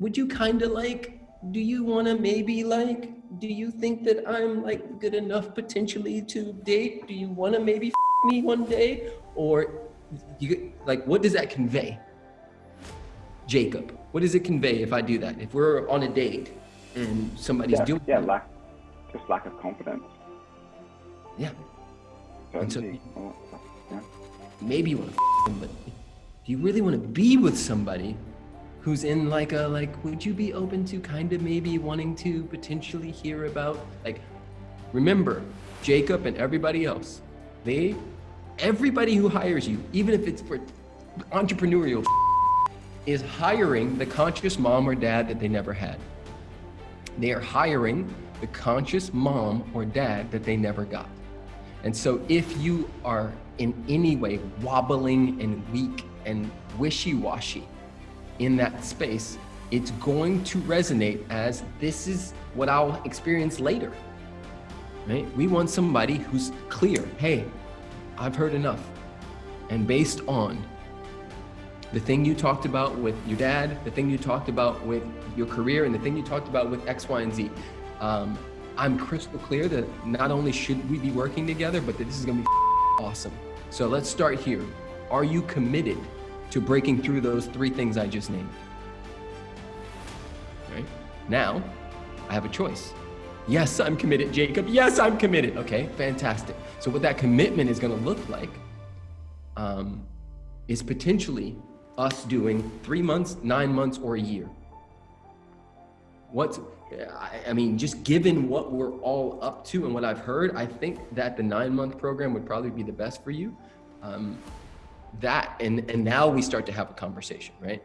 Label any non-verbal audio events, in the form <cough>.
would you kind of like, do you want to maybe like, do you think that I'm like good enough potentially to date? Do you want to maybe f- me one day? Or you like, what does that convey? Jacob, what does it convey if I do that? If we're on a date and somebody's yeah, doing yeah, lack, just lack of confidence. Yeah. And so- all oh, yeah. maybe you want to f- them, but do you really want to be with somebody who's in like a like would you be open to kind of maybe wanting to potentially hear about like remember jacob and everybody else they everybody who hires you even if it's for entrepreneurial <laughs> is hiring the conscious mom or dad that they never had. They are hiring the conscious mom or dad that they never got. And so if you are in any way wobbling and weak and wishy-washy in that space, it's going to resonate as this is what I'll experience later. Right? We want somebody who's clear. Hey, I've heard enough. And based on the thing you talked about with your dad, the thing you talked about with your career, and the thing you talked about with X, Y, and Z, um, I'm crystal clear that not only should we be working together, but that this is gonna be <laughs> awesome. So let's start here. Are you committed to breaking through those three things I just named? Right? Now, I have a choice. Yes, I'm committed, Jacob. Yes, I'm committed. Okay, fantastic. So what that commitment is going to look like um, is potentially us doing three months, nine months, or a year. What's, I- I mean, just given what we're all up to and what I've heard, I think that the nine month program would probably be the best for you. Um, that, and, and now we start to have a conversation, right?